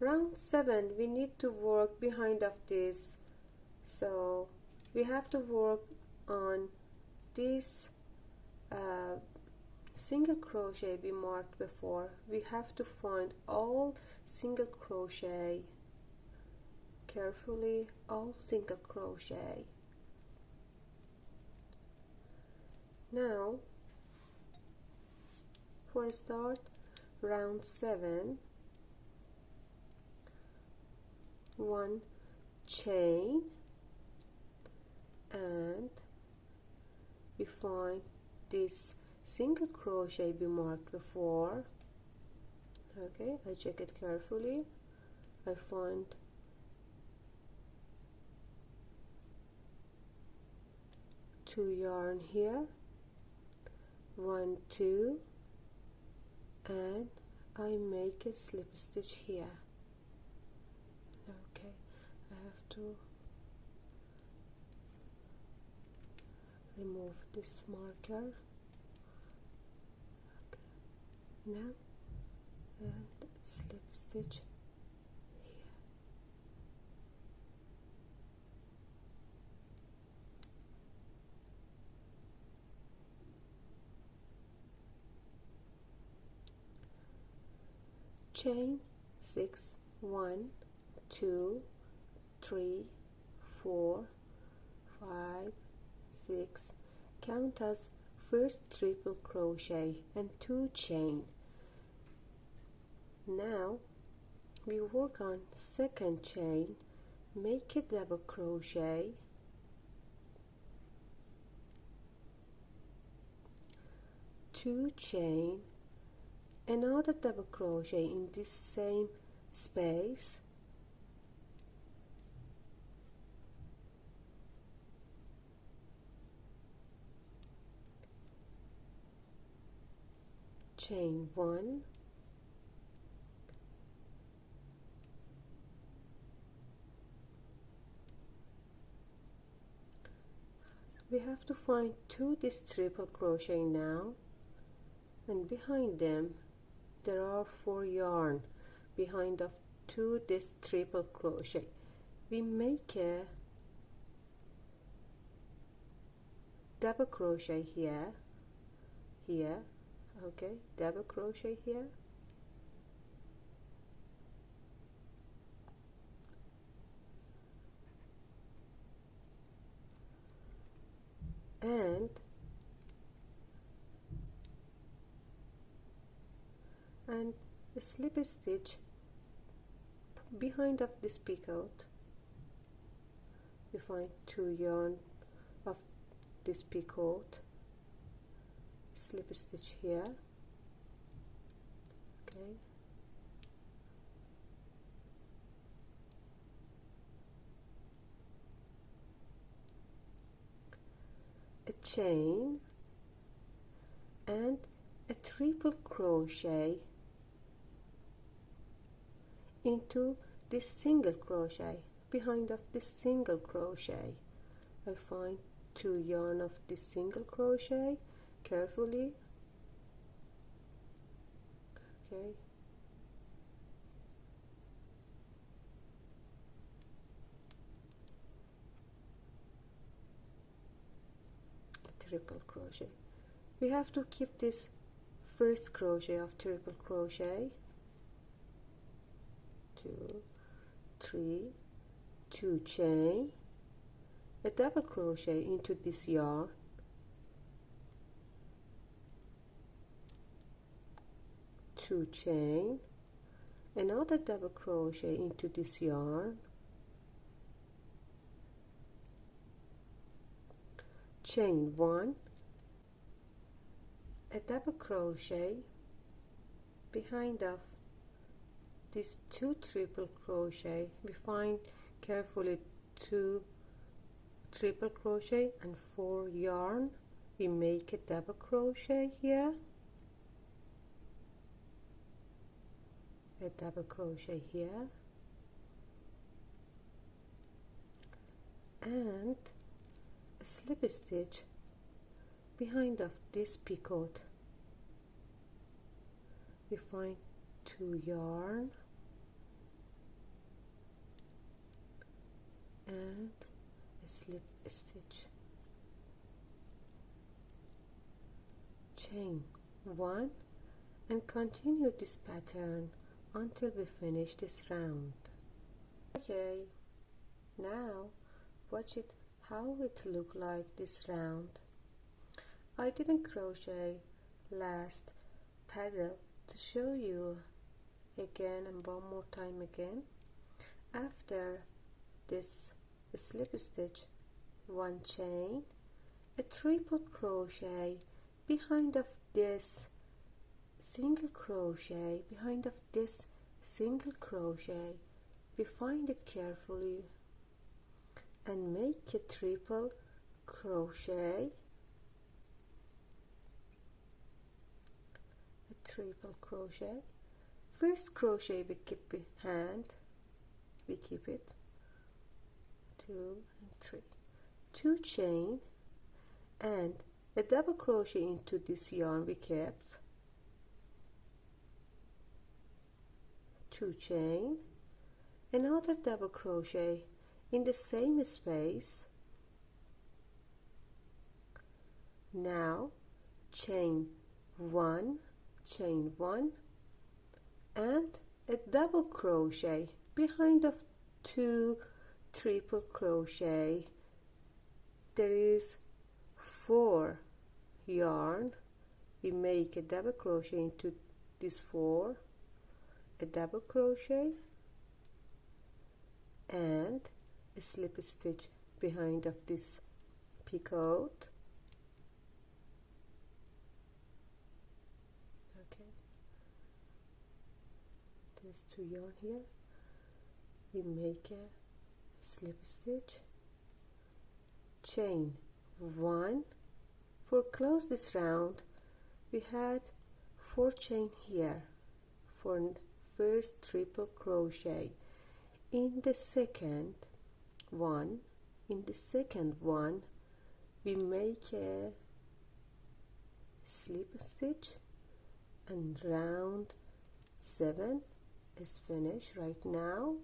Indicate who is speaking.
Speaker 1: round 7 we need to work behind of this. So we have to work on this uh, single crochet we marked before. We have to find all single crochet. Carefully all single crochet. Now for start round 7 one chain and we find this single crochet we marked before. Okay I check it carefully. I find two yarn here one two and I make a slip stitch here to remove this marker okay. now and slip stitch here chain six one two three four five six. Count as first triple crochet and two chain. Now we work on second chain. Make a double crochet. Two chain. Another double crochet in this same space chain one. We have to find two this triple crochet now. And behind them there are four yarn behind of two this triple crochet. We make a double crochet here here okay double crochet here. And and a slip stitch behind of this picot you find two yarn of this picot slip stitch here. Okay. A chain and a triple crochet into this single crochet behind of this single crochet. I find two yarn of this single crochet carefully. Okay. Triple crochet. We have to keep this first crochet of triple crochet. Two three two chain. A double crochet into this yarn two chain another double crochet into this yarn. Chain one a double crochet behind of these two triple crochet. We find carefully two triple crochet and four yarn. We make a double crochet here a double crochet here. And a slip stitch behind of this picot we find two yarn. And a slip stitch. Chain one and continue this pattern until we finish this round. Okay now watch it how it look like this round. I didn't crochet last paddle to show you again and one more time again. After this slip stitch one chain a triple crochet behind of this single crochet behind of this single crochet we find it carefully and make a triple crochet. A triple crochet. First crochet we keep behind we keep it. Two and three. Two chain and a double crochet into this yarn we kept two chain another double crochet in the same space. Now chain one chain one and a double crochet behind of two triple crochet. There is four yarn. We make a double crochet into this four a double crochet and a slip stitch behind of this picot okay. There's two yarn here. We make a slip stitch. Chain one. For close this round we had four chain here for first triple crochet. In the second one in the second one we make a slip stitch and round 7 is finished right now